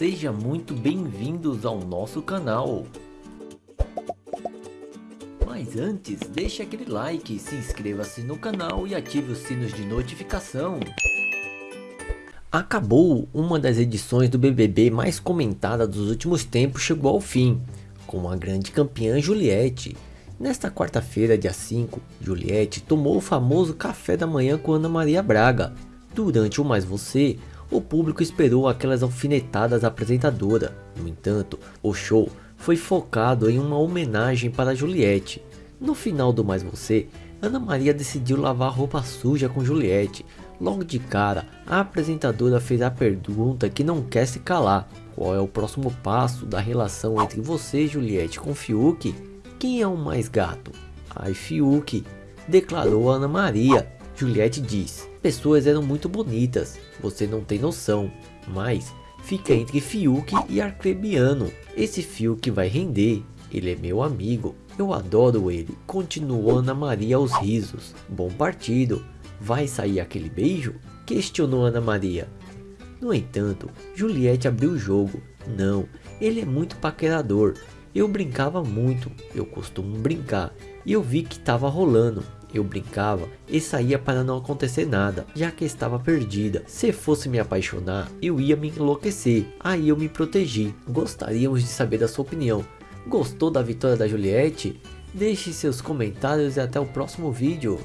Seja muito bem-vindos ao nosso canal. Mas antes, deixe aquele like, se inscreva-se no canal e ative os sinos de notificação. Acabou uma das edições do BBB mais comentada dos últimos tempos chegou ao fim, com a grande campeã Juliette. Nesta quarta-feira, dia 5, Juliette tomou o famoso café da manhã com Ana Maria Braga. Durante o Mais Você, o público esperou aquelas alfinetadas apresentadora. No entanto, o show foi focado em uma homenagem para Juliette. No final do Mais Você, Ana Maria decidiu lavar roupa suja com Juliette. Logo de cara, a apresentadora fez a pergunta que não quer se calar. Qual é o próximo passo da relação entre você, Juliette, com Fiuk? Quem é o mais gato? Ai, Fiuk, declarou Ana Maria. Juliette diz, pessoas eram muito bonitas, você não tem noção, mas fica entre Fiuk e Arcrebiano. Esse Fiuk vai render, ele é meu amigo, eu adoro ele, continuou Ana Maria aos risos. Bom partido, vai sair aquele beijo? Questionou Ana Maria. No entanto, Juliette abriu o jogo. Não, ele é muito paquerador. Eu brincava muito, eu costumo brincar. E eu vi que estava rolando. Eu brincava e saía para não acontecer nada, já que estava perdida. Se fosse me apaixonar, eu ia me enlouquecer. Aí eu me protegi. Gostaríamos de saber da sua opinião. Gostou da vitória da Juliette? Deixe seus comentários e até o próximo vídeo.